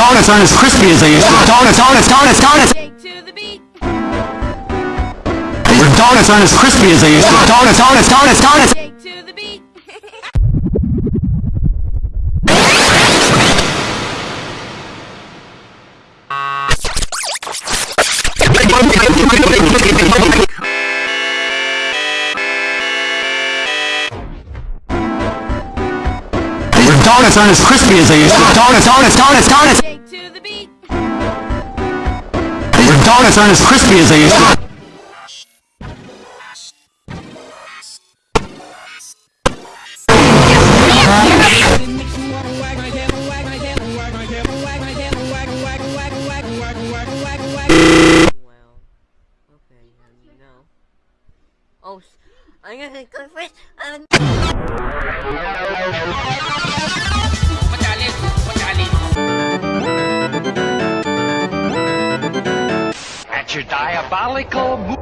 aren't as crispy as they used to. Donuts, donuts, donuts, donuts. Shake to the beat. Donuts aren't as crispy as they used to. Donuts, donuts, donuts, donuts. Donuts aren't as crispy as they used to. Donuts, donuts, donuts, donuts. To. Donuts aren't as crispy as they used to. Oh, I'm gonna go first. Um, your diabolical